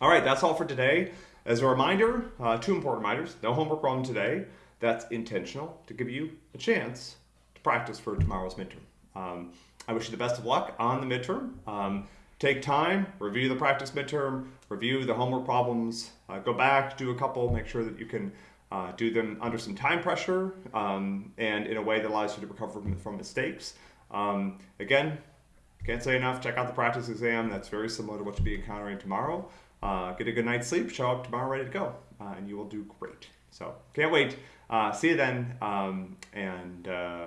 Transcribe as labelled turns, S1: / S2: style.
S1: All right, that's all for today. As a reminder, uh, two important reminders. No homework problem today. That's intentional to give you a chance to practice for tomorrow's midterm. Um, I wish you the best of luck on the midterm. Um, take time, review the practice midterm, review the homework problems, uh, go back, do a couple, make sure that you can uh, do them under some time pressure um, and in a way that allows you to recover from, from mistakes. Um, again, can't say enough, check out the practice exam. That's very similar to what you'll be encountering tomorrow. Uh, get a good night's sleep, show up tomorrow ready to go, uh, and you will do great. So can't wait. Uh, see you then, um, and uh.